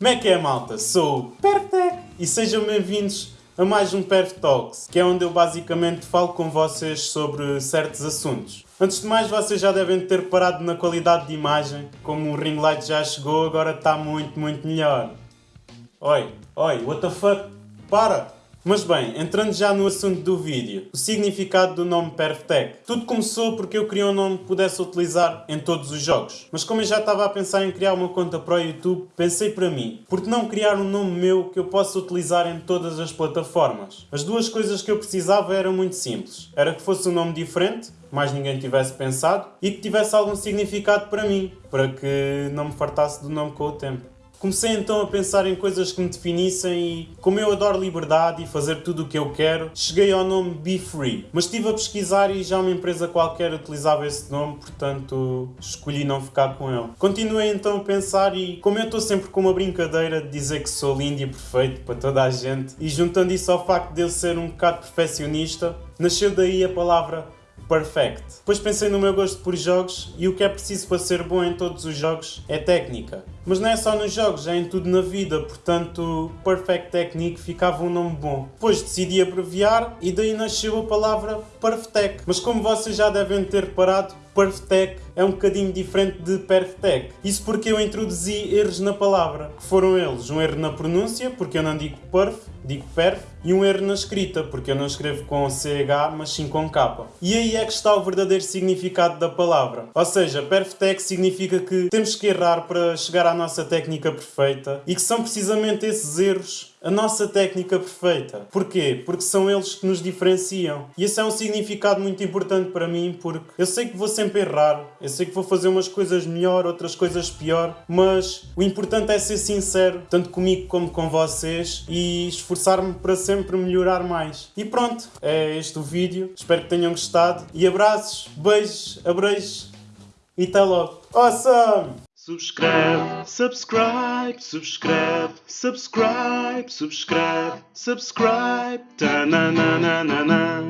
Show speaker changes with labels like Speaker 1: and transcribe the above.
Speaker 1: Como é que é, malta? Sou o Perfect e sejam bem-vindos a mais um Perf Talks, que é onde eu basicamente falo com vocês sobre certos assuntos. Antes de mais, vocês já devem ter parado na qualidade de imagem, como o ring light já chegou, agora está muito, muito melhor. Oi, oi, what the fuck? Para! Mas bem, entrando já no assunto do vídeo, o significado do nome Perfect. Tudo começou porque eu queria um nome que pudesse utilizar em todos os jogos. Mas como eu já estava a pensar em criar uma conta para o YouTube, pensei para mim, por que não criar um nome meu que eu possa utilizar em todas as plataformas? As duas coisas que eu precisava eram muito simples. Era que fosse um nome diferente, mais ninguém tivesse pensado, e que tivesse algum significado para mim, para que não me fartasse do nome com o tempo. Comecei então a pensar em coisas que me definissem e, como eu adoro liberdade e fazer tudo o que eu quero, cheguei ao nome Be Free. Mas estive a pesquisar e já uma empresa qualquer utilizava esse nome, portanto escolhi não ficar com ele. Continuei então a pensar e, como eu estou sempre com uma brincadeira de dizer que sou lindo e perfeito para toda a gente, e juntando isso ao facto de eu ser um bocado perfeccionista, nasceu daí a palavra Perfect. Depois pensei no meu gosto por jogos e o que é preciso para ser bom em todos os jogos é técnica. Mas não é só nos jogos, é em tudo na vida, portanto Perfect Technique ficava um nome bom. Depois decidi abreviar e daí nasceu a palavra Perfect. Mas como vocês já devem ter reparado, Perfect é um bocadinho diferente de Perfect. Isso porque eu introduzi erros na palavra, que foram eles um erro na pronúncia, porque eu não digo perf, digo perf, e um erro na escrita, porque eu não escrevo com CH, mas sim com K. E aí é que está o verdadeiro significado da palavra. Ou seja, Perfect significa que temos que errar para chegar à nossa técnica perfeita e que são precisamente esses erros a nossa técnica perfeita. Porquê? Porque são eles que nos diferenciam. E esse é um significado muito importante para mim, porque eu sei que vou sempre errar, eu sei que vou fazer umas coisas melhor, outras coisas pior, mas o importante é ser sincero, tanto comigo como com vocês, e esforçar-me para sempre melhorar mais. E pronto, é este o vídeo. Espero que tenham gostado. E abraços, beijos, abreijos e até logo. Awesome!
Speaker 2: Subscribe, subscreve, subscribe, subscreve, subscribe, ta na na na na na.